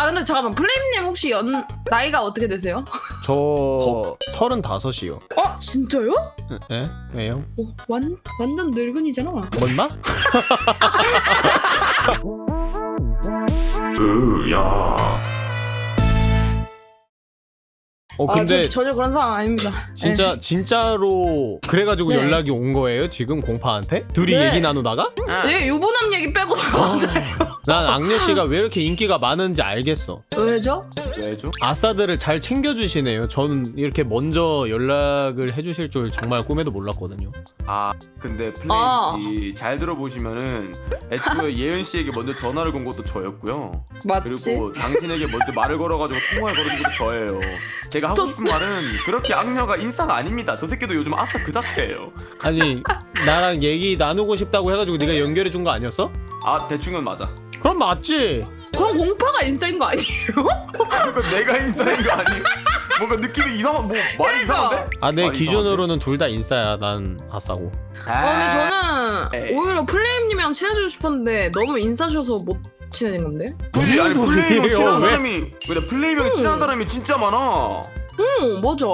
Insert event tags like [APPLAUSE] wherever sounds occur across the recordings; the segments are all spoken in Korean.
아 근데 잠깐만 플레임님 혹시 연 나이가 어떻게 되세요? [LAUGHS] 저 서른다섯이요. 어 진짜요? 에? 왜요? 어, 완 완전 늙은이잖아. 뭔마? [LAUGHS] 으야 어 아, 근데 저, 전혀 그런 상황 아닙니다. 진짜 진짜로 그래가지고 네. 연락이 온 거예요 지금 공파한테? 둘이 네. 얘기 나누다가? 네, 유부남 얘기 빼고 [LAUGHS] 다 맞아요. 난 악녀 씨가 왜 이렇게 인기가 많은지 알겠어. 왜죠? 왜죠? 아싸들을 잘 챙겨주시네요. 저는 이렇게 먼저 연락을 해주실 줄 정말 꿈에도 몰랐거든요. 아 근데 플레임 아. 씨잘 들어보시면은 애초에 [LAUGHS] 예은 씨에게 먼저 전화를 건 것도 저였고요 맞지? 그리고 당신에게 먼저 말을 걸어가지고 통화를 걸은 것도 저예요 제가 하고 저- 싶은 말은 그렇게 악녀가 인싸가 아닙니다 저 새끼도 요즘 아싸 그 자체예요 아니 나랑 얘기 나누고 싶다고 해가지고 네가 연결해 준 거 아니었어? 아 대충은 맞아 그럼 맞지. 그럼 공파가 인싸인 거 아니에요? 그러니까 내가 인싸인 거 아니에요? 뭔가 느낌이 이상한 뭐 말이 이상한데? 아내 말이 기준으로는 둘 다 인싸야. 난 아싸고. 아, 근데 저는 에이. 오히려 플레임님이랑 친해지고 싶었는데 너무 인싸셔서 못 친해진 건데? 굳이 아니 무슨 플레이형? 친한? 사람이 근데 플레이형이 친한 사람이 진짜 많아 응 맞아.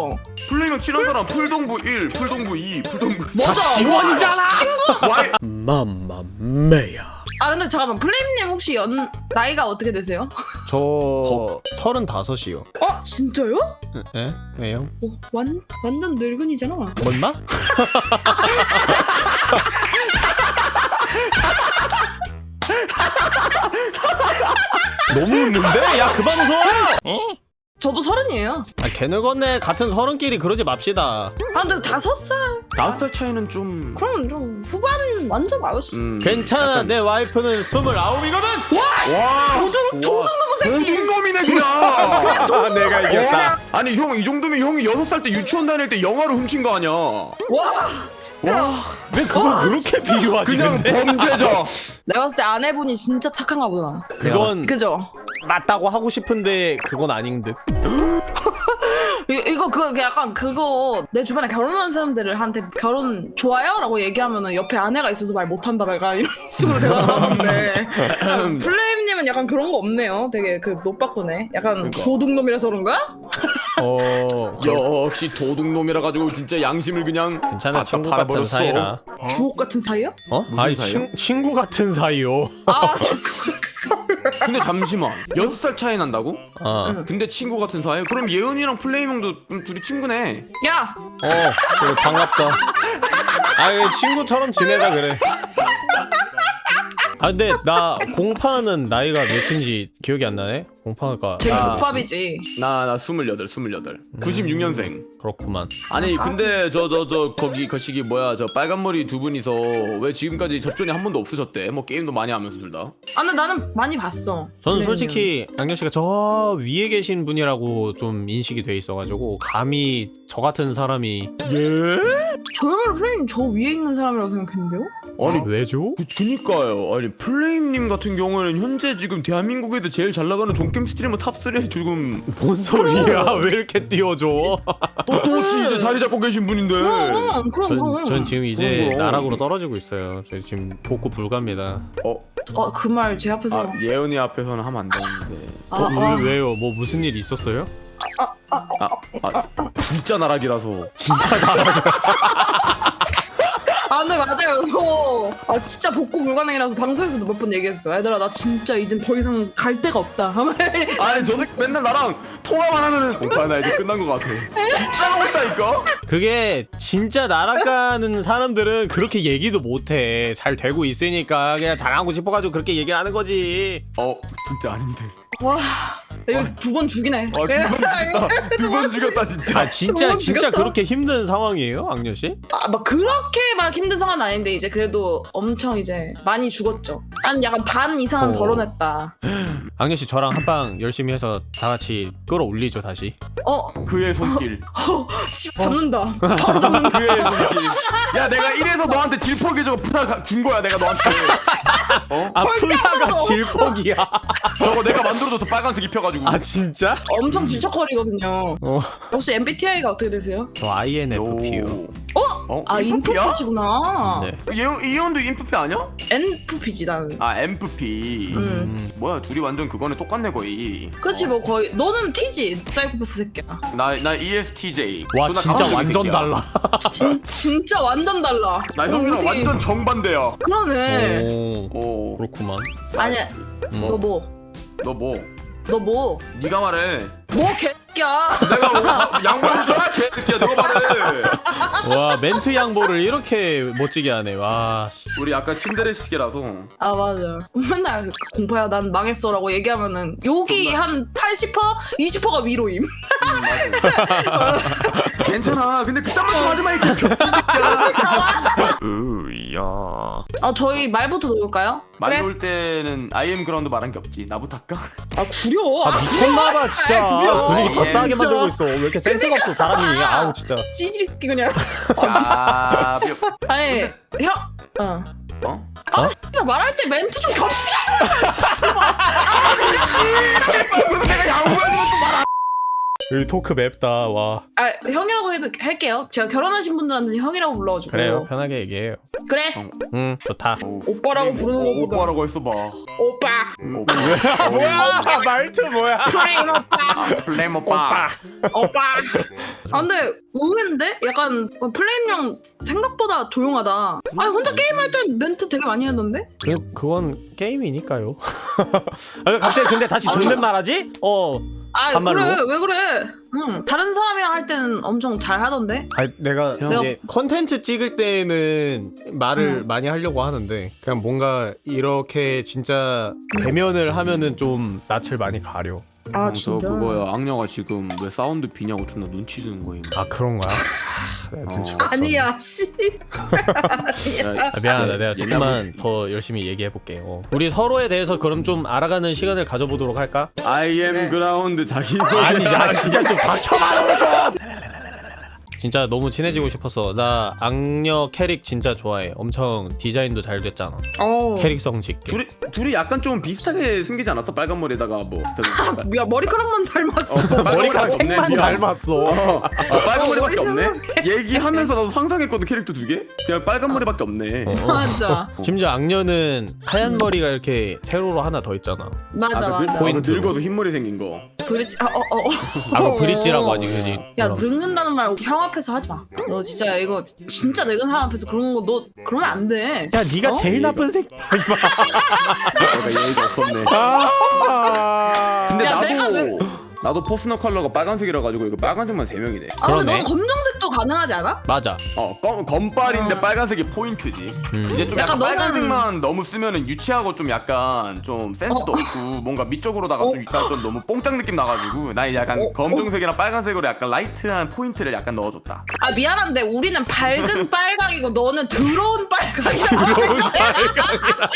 플레이형 친한 사람 풀동부 1, 풀동부 2, 풀동부 3 맞아. 지원이잖아. 와이 맘마메야. 아 근데 잠깐만 플레임님 혹시 연 나이가 어떻게 되세요? 저 서른다섯이요. 어 진짜요? 에? 왜요? 어, 완 완전 늙은이잖아. 뭔마? [LAUGHS] 너무 웃는데? 야 그만 웃어! 저도 서른이에요. 아 개늙었네 같은 서른끼리 그러지 맙시다 아 근데 다섯 살? 다섯 살 차이는 좀 그러면 좀 후반은 완전 아저씨. 음, 괜찮아 약간- 내 와이프는 스물아홉이거든! 와 도둑 도둑놈의 새끼. 도둑놈이네 그냥. 내가 이겼다. 아니 형 이 정도면 형이 여섯 살 때 유치원 다닐 때 영화로 훔친 거 아니야? 와 와. 왜 그걸 그렇게 비유하지 그냥 근데? 범죄자 [LAUGHS] 내가 봤을 때 아내분이 진짜 착한가 보다. 그건 그죠? 맞다고 하고 싶은데 그건 아닌 듯 이, 이거 그 약간 그거 내 주변에 결혼한 사람들을 한테 결혼 좋아요? 라고 얘기하면은 옆에 아내가 있어서 말 못한다 약간 이런 [LAUGHS] 식으로 대답을 하는데 [LAUGHS] 플레임님은 약간 그런 거 없네요 되게 그 노빠꾸네 약간 그러니까. 도둑놈이라서 그런가? 어... [LAUGHS] 역시 도둑놈이라 가지고 진짜 양심을 그냥 괜찮아 다 친구 같은 팔아버렸어. 사이라 주옥 같은 사이요? 어? 아니 사이요? 친, 친구 같은 사이요 아 친구 근데 잠시만 여섯 살 차이 난다고? 어, 응. 근데 친구 같은 사이? 그럼 예은이랑 플레임 형도 좀 둘이 친구네 야! 어 그래 반갑다 아니 친구처럼 지내자 그래 아 근데 나 공파는 나이가 몇인지 기억이 안 나네 공파가 제일 아. 족밥이지 나나 스물여덟 스물여덟 96년생 그렇구만 아니 근데 저 저 저 거기 거시기 뭐야 저 빨간 머리 두 분이서 왜 지금까지 접전이 한 번도 없으셨대? 뭐 게임도 많이 하면서 둘 다. 아 근데 나는 많이 봤어 저는 플레임님은. 솔직히 양현 씨가 저 위에 계신 분이라고 좀 인식이 돼 있어가지고 감히 저 같은 사람이 예? 저야말로 플레임님 저 위에 있는 사람이라고 생각했는데요? 아니 왜죠? 그, 그니까요. 아니 플레임님 같은 경우에는 현재 지금 대한민국에도 제일 잘 나가는 종 게임 streamer top 3에 지금 [LAUGHS] 뭔 소리야 왜 이렇게 띄워줘 또또시 이제 자리 잡고 계신 분인데. 그럼 그럼 전, 그럼 전 지금 이제 그럼, 그럼. 나락으로 떨어지고 있어요 저 지금 복구 불가입니다 어, 어 그 말 제 앞에서 아 예은이 앞에서는 하면 안 되는데. 아, 어, 아. 왜, 왜요? 뭐 무슨 일 있었어요? 아, 아 진짜 나락이라서. 진짜 나락 아 [LAUGHS] 근데 맞아요. 저 아 진짜 복구 불가능이라서 방송에서도 몇 번 얘기했어. 얘들아 나 진짜 이젠 더 이상 갈 데가 없다. [LAUGHS] 아니 저 새끼 맨날 나랑 통화만 하면은 공파 나 이제 끝난 것 같아. 짜고 있다니까. 그게 진짜 날아가는 사람들은 그렇게 얘기도 못해. 잘 되고 있으니까 그냥 잘하고 싶어가지고 그렇게 얘기를 하는 거지. 어 진짜 아닌데. 와 두 번 죽이네 아, 두번 죽였다. 두 번 죽였다 진짜. 아 진짜 진짜 죽였다. 그렇게 힘든 상황이에요 악녀 씨? 아, 막 그렇게 막 힘든 상황은 아닌데 이제 그래도 엄청 이제 많이 죽었죠 한 약간 반 이상은 어. 덜어냈다 [GASPS] 악녀 씨 저랑 한 방 열심히 해서 다 같이 끌어올리죠 다시 어 그의 손길. [GASPS] 씨, 잡는다 [LAUGHS] 바로 잡는다 그의 손길. 야 내가 이래서 너한테 질퍽이 저거 부탁 준 거야 내가 너한테. [LAUGHS] 어? 아 절대 안 푸사가 먹어. 질퍽이야 저거 내가 만들어줘서 빨간색 입혀가지고. 아 진짜? 엄청 질척거리거든요 어. 혹시 MBTI가 어떻게 되세요? 저 INFP요 어? 아 인프피야? 인프피시구나. 네. 이, 이온도 인프피 아니야? 엔프피지 나는. 아 엠프피 음. 음. 뭐야 둘이 완전 그거네 똑같네 거의 그치 어. 뭐 거의 너는 T지 사이코패스 새끼야. 나, 나 ESTJ 와 진짜 완전 새끼야. 달라. 진, 진짜 완전 달라. 나 어, 형이랑 어떻게- 완전 정반대야 그러네. 오 어. 그렇구만. 아니야. 음. 너 뭐? 너 뭐? 너 뭐? 네가 말해 뭐 개새끼야. 내가 양보해줬잖아 개새끼야 너가 말해 와 멘트 양보를 이렇게 멋지게 하네. 와. 씨. 우리 약간 친데레식이라서 아 맞아. 맨날 공파야 난 망했어라고 얘기하면은 욕이 한 80%, 20%가 위로임. 음. 괜찮아 근데 그딴 말좀 하지 마 이렇게 새끼야 으야 아 저희 말부터 놓을까요? 말 놓을 때는 IM 그라운드 말한 게 없지 나부터 할까? 아 구려. 아 미쳤나봐 진짜. 아, 구려. 분위기 더 예, 싸게 진짜. 만들고 있어. 왜 이렇게 센스가 없어 사람이. 아우 진짜. 찌질이 새끼 그냥. 야 뼈- 아니 형. 어. 어? 어? 야, 말할 때 멘트 좀 겹치라. 그래서 내가 양보해주면 또말 여기 토크 맵다. 와. 아 형이라고 해도 할게요. 제가 결혼하신 분들한테 형이라고 불러가지고. 그래요 편하게 얘기해요. 그래. 응 좋다. 오빠라고 부르는 것보다. 오빠라고 했어 봐 오빠. 오빠 뭐야 말투 뭐야? 플레임 오빠. 블레임 오빠 오빠. 아 근데 의외인데? 약간 플레임 형 생각보다 조용하다. 아니 혼자 게임할 땐 멘트 되게 많이 하던데? 그 그건 게임이니까요. [LAUGHS] 아 갑자기 근데 다시 존댓말하지? 어. 아 반말로? 그래 왜 그래? 응 다른 사람이랑 할 때는 엄청 잘 하던데. 아니 내가 형. 이제 컨텐츠 찍을 때는 말을 응. 많이 하려고 하는데 그냥 뭔가 이렇게 진짜 대면을 하면은 좀 낯을 많이 가려. 아 형, 저 그거야 악녀가 지금 왜 사운드 비냐고 존나 눈치 주는 거임 아 그런 거야? [LAUGHS] 아, 어. 못 챘네. 아니야 씨. 야, 아, 미안하다. 예, 내가 조금만 더 열심히 얘기해 볼게요. 우리 서로에 대해서 그럼 좀 알아가는 시간을 가져보도록 할까? I am 네. 그라운드 자기 소개 아니 야 진짜 좀 닥쳐봐 좀. 진짜 너무 친해지고 싶었어. 나 악녀 캐릭 진짜 좋아해. 엄청 디자인도 잘 됐잖아. 어. 캐릭성 짓게. 둘이 둘이 약간 좀 비슷하게 생기지 않았어? 빨간 머리에다가 뭐 야 머리카락만 닮았어. 머리카락 색만 닮았어. 어, 아, 빨간 어, 머리밖에 머리 없네. 얘기하면서 나도 상상했거든 캐릭터 두 개. 그냥 빨간 머리밖에 없네. 어. [LAUGHS] 맞아. 심지어 악녀는 하얀 머리가 이렇게 세로로 하나 더 있잖아. 맞아 아, 그 맞아. 늙, 어, 그 늙어서 흰 머리 생긴 거. 브릿지 아어 어. 어. 아, 그 브릿지라고 하지, 그지? 야. 늙는다는 말 형 앞에서 하지 마. 너 진짜 이거 진짜 늙은 사람 앞에서 그런 거 너 그러면 안 돼. 야, 네가 어? 제일 나쁜 새끼. 내가 예의가 없었네. 아. 근데 야, 내가 나도 나도 퍼스널 컬러가 빨간색이라 가지고 이거 빨간색만 세 명이네. 아 근데 그러네. 너는 검정색도 가능하지 않아? 맞아. 어, 검, 검빨인데 어. 빨간색이 포인트지. 음. 이제 좀 약간 약간, 너는- 빨간색만 너무 쓰면은 유치하고 좀 약간 좀 센스도 어. 없고 뭔가 미적으로다가 어. 좀 약간 좀 너무 뽕짝 느낌 나가지고 나 약간 어. 검정색이랑 빨간색으로 약간 light한 포인트를 약간 넣어줬다. 아 미안한데 우리는 밝은 [LAUGHS] 빨강이고 너는 더러운 빨강이야. [LAUGHS] 더러운 [LAUGHS] 빨강이라.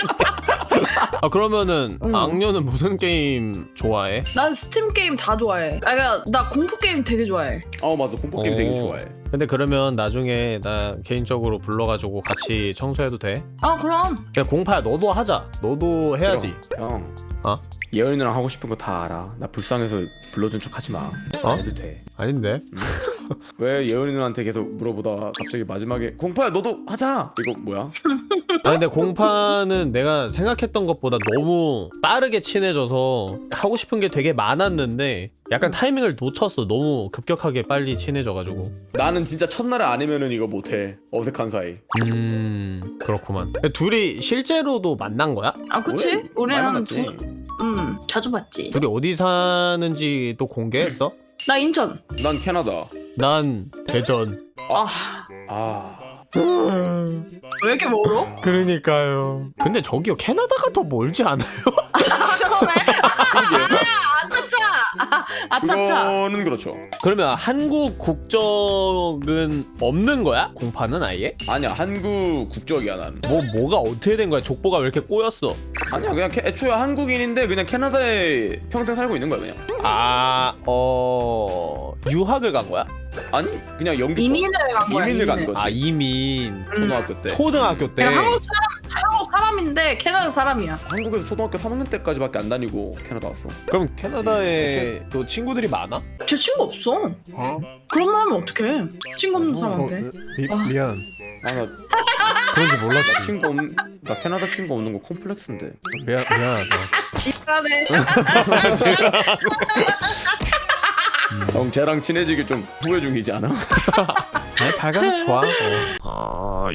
아 그러면은 응. 악녀는 무슨 게임 좋아해? 난 스팀 게임 다 좋아해. 아 그러니까 나 공포 게임 되게 좋아해. 어 맞아 공포 게임 되게 어. 좋아해. 근데 그러면 나중에 나 개인적으로 불러가지고 같이 청소해도 돼? 아 그럼 야 공파야 너도 하자. 너도 해야지. 형. 어? 예언이랑 하고 싶은 거 다 알아. 나 불쌍해서 불러준 척 하지 마. 어? 안 해도 돼. 아닌데? [LAUGHS] 왜 예언이 누나한테 계속 물어보다가 갑자기 마지막에 공파야 너도 하자. 이거 뭐야? [LAUGHS] 아 근데 공파는 내가 생각했던 것보다 너무 빠르게 친해져서 하고 싶은 게 되게 많았는데 약간 타이밍을 놓쳤어. 너무 급격하게 빨리 친해져가지고. 나는 진짜 첫날에 아니면은 이거 못해. 어색한 사이. 음 그렇구만. 둘이 실제로도 만난 거야? 아 그치? 우리는. 두, 음 자주 봤지. 둘이 어디 사는지도 공개했어? 나 인천. 난 캐나다. 난 대전. 아 아. 왜 이렇게 멀어? 그러니까요. 근데 저기요 캐나다가 더 멀지 않아요? [LAUGHS] 아. 아차차. 아, 아차차. 그거는 그렇죠. 그러면 한국 국적은 없는 거야? 공파는 아예? 아니야 한국 국적이야 난. 뭐 뭐가 어떻게 된 거야? 족보가 왜 이렇게 꼬였어? 아니야 그냥 캐, 애초에 한국인인데 그냥 캐나다에 평생 살고 있는 거야 그냥. 아, 어 유학을 간 거야? 아니 그냥 연기. 이민을 간 거야. 이민을 간 거지. 아 이민 초등학교 때. 초등학교 때. 그냥 한국 사람 한국 사람인데 캐나다 사람이야. 한국에서 초등학교 3학년 때까지밖에 안 다니고 캐나다 왔어. 그럼 캐나다에 또 친구들이 많아? 제 친구 없어. 그런 말 하면 어떡해. 친구 없는 사람한테. 미, 아. 미안 아 나 [LAUGHS] 그런지 나 몰랐지 친구 없, 나 캐나다 친구 없는 거 콤플렉스인데. 미안 미안하다 [LAUGHS] 지랄해. [LAUGHS] 형 쟤랑 친해지기 좀 후회 중이지 않아? [LAUGHS] 아니 밝아서 좋아 어.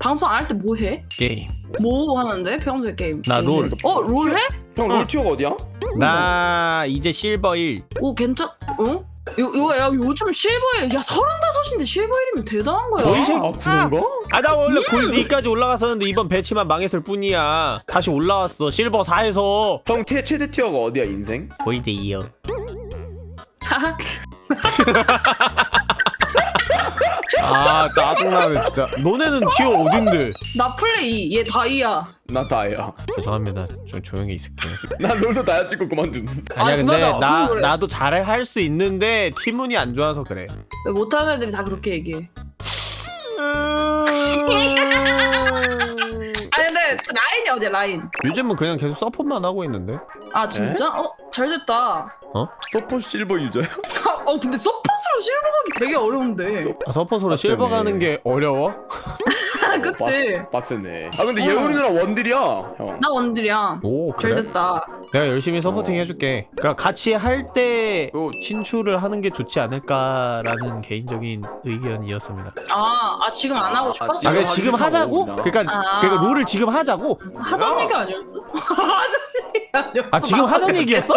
방송 안 할 때 뭐 해? 게임 뭐 하는데? 평소에 게임. 나 롤. 어, 롤 해? 형 롤 tier가 어디야? 나 이제 실버 1 오, 괜찮, 어? 요, 요, 야, 요즘 실버에, 야, 서른다섯인데 실버 1이면 대단한 거야. 생- 아 그런가? 아 나 원래 골드 2까지 올라갔었는데 이번 배치만 망했을 뿐이야 다시 올라왔어 실버 4에서 형 태, 최대 티어가 어디야 인생? 골드 2요 아 짜증나네 진짜 너네는 티어 어딘데 나 플레, 얘 다이아. 나 다이아. 죄송합니다 좀 조용히 있을게요 난 롤도 다이아 찍고 그만둔. 아니야 아, 근데 맞아. 나, 그래. 나도 잘해 할수 있는데 팀운이 안 좋아서 그래 왜 못하는 애들이 다 그렇게 얘기해. 진짜 라인이 어디야, 라인? 요즘은 그냥 계속 서폿만 하고 있는데 아, 진짜? 어, 잘 됐다. 서포 실버 유저야? 어, 근데 서폿으로 실버 가기 되게 어려운데. 아, 서폿으로 실버 맞다네. 가는 게 어려워? [LAUGHS] 그치? 빡, 빡세네. 아 근데 어. 예원이 누나 원딜이야 형. 나 원딜이야. 오잘 그래? 됐다. 내가 열심히 서포팅 어. 해줄게 그러니까 같이 할때 어. 친추를 하는 게 좋지 않을까라는 개인적인 의견이었습니다 아, 아 지금 안 하고 싶어? 아, 아 그래 하기 지금 하자고? 그러니까 아. 그러니까 롤을 지금 하자고? 하자는 얘기 아니었어? [LAUGHS] 하자는 얘기 아니었어? 아 지금 하자는 얘기였어?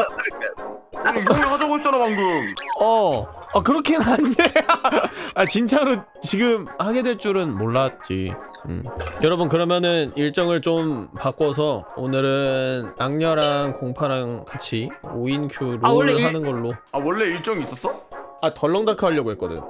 아니 형이 하자고 했잖아 방금. 어. 아 그렇긴 한데. [LAUGHS] 아 진짜로 지금 하게 될 줄은 몰랐지. 음. 여러분 그러면은 일정을 좀 바꿔서 오늘은 악녀랑 공파랑 같이 5인 큐롤 아, 하는 걸로. 아 원래 일정이 있었어? 아 덜렁다크 하려고 했거든.